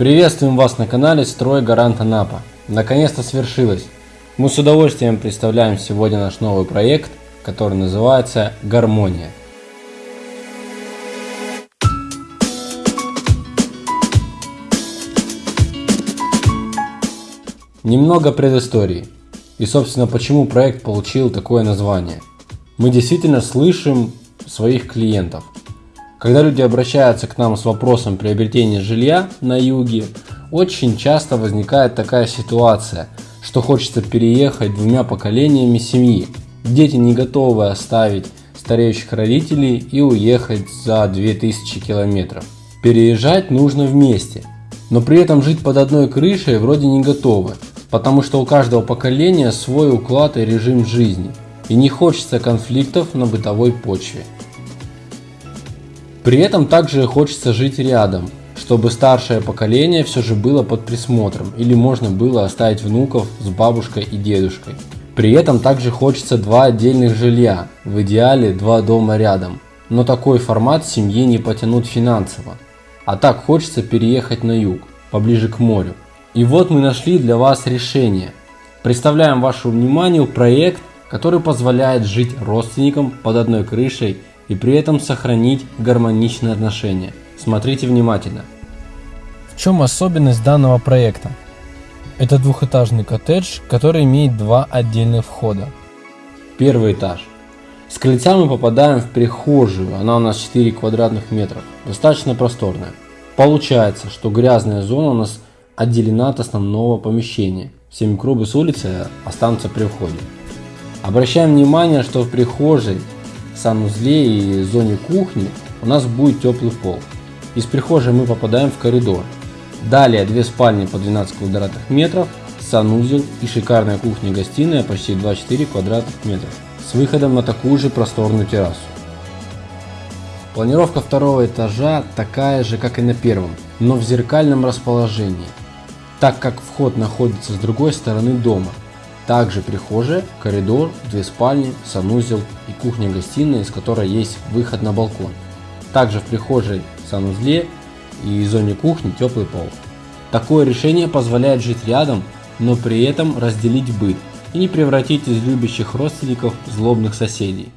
Приветствуем вас на канале Строй Гарант Анапа. Наконец-то свершилось. Мы с удовольствием представляем сегодня наш новый проект, который называется Гармония. Немного предыстории. И собственно почему проект получил такое название. Мы действительно слышим своих клиентов – когда люди обращаются к нам с вопросом приобретения жилья на юге, очень часто возникает такая ситуация, что хочется переехать двумя поколениями семьи. Дети не готовы оставить стареющих родителей и уехать за 2000 километров. Переезжать нужно вместе, но при этом жить под одной крышей вроде не готовы, потому что у каждого поколения свой уклад и режим жизни, и не хочется конфликтов на бытовой почве. При этом также хочется жить рядом, чтобы старшее поколение все же было под присмотром или можно было оставить внуков с бабушкой и дедушкой. При этом также хочется два отдельных жилья, в идеале два дома рядом. Но такой формат семьи не потянут финансово. А так хочется переехать на юг, поближе к морю. И вот мы нашли для вас решение. Представляем вашему вниманию проект, который позволяет жить родственникам под одной крышей и при этом сохранить гармоничные отношения. Смотрите внимательно. В чем особенность данного проекта? Это двухэтажный коттедж, который имеет два отдельных входа. Первый этаж. С крыльца мы попадаем в прихожую, она у нас 4 квадратных метров, достаточно просторная. Получается, что грязная зона у нас отделена от основного помещения. Все микробы с улицы останутся при входе. Обращаем внимание, что в прихожей санузле и зоне кухни у нас будет теплый пол. Из прихожей мы попадаем в коридор. Далее две спальни по 12 квадратных метров, санузел и шикарная кухня-гостиная почти 24 квадратных метров с выходом на такую же просторную террасу. Планировка второго этажа такая же, как и на первом, но в зеркальном расположении, так как вход находится с другой стороны дома – также прихожая, коридор, две спальни, санузел и кухня-гостиная, из которой есть выход на балкон. Также в прихожей, санузле и зоне кухни теплый пол. Такое решение позволяет жить рядом, но при этом разделить быт и не превратить из любящих родственников злобных соседей.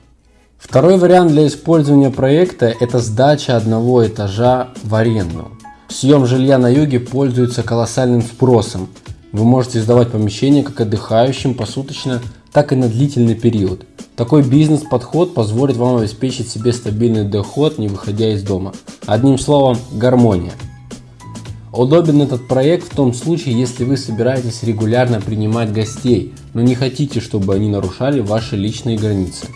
Второй вариант для использования проекта – это сдача одного этажа в аренду. Съем жилья на юге пользуется колоссальным спросом, вы можете сдавать помещение как отдыхающим посуточно, так и на длительный период. Такой бизнес-подход позволит вам обеспечить себе стабильный доход, не выходя из дома. Одним словом, гармония. Удобен этот проект в том случае, если вы собираетесь регулярно принимать гостей, но не хотите, чтобы они нарушали ваши личные границы.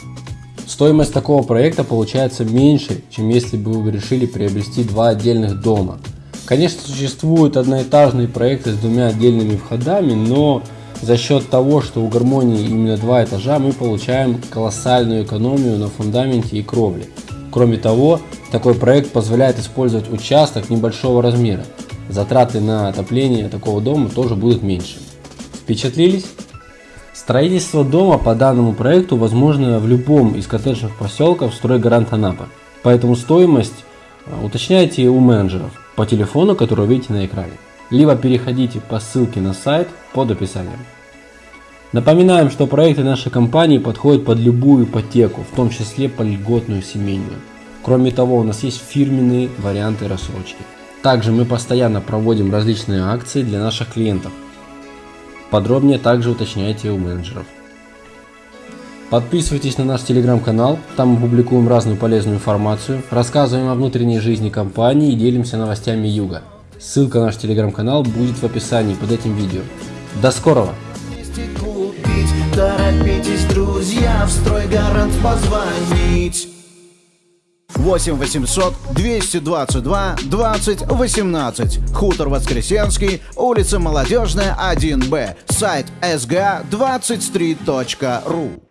Стоимость такого проекта получается меньше, чем если бы вы решили приобрести два отдельных дома – Конечно, существуют одноэтажные проекты с двумя отдельными входами, но за счет того, что у гармонии именно два этажа, мы получаем колоссальную экономию на фундаменте и кровле. Кроме того, такой проект позволяет использовать участок небольшого размера. Затраты на отопление такого дома тоже будут меньше. Впечатлились? Строительство дома по данному проекту возможно в любом из коттеджных поселков стройгарант Анапа. Поэтому стоимость а, уточняйте у менеджеров по телефону, который вы видите на экране, либо переходите по ссылке на сайт под описанием. Напоминаем, что проекты нашей компании подходят под любую ипотеку, в том числе по льготную семейную. Кроме того, у нас есть фирменные варианты рассрочки. Также мы постоянно проводим различные акции для наших клиентов. Подробнее также уточняйте у менеджеров. Подписывайтесь на наш телеграм-канал, там мы публикуем разную полезную информацию, рассказываем о внутренней жизни компании и делимся новостями Юга. Ссылка на наш телеграм-канал будет в описании под этим видео. До скорого! Торопитесь, друзья, в стройгарант позвонить. 8 800 222 20 18. Хутор Воскресенский, улица Молодежная, 1Б. Сайт sga23.ru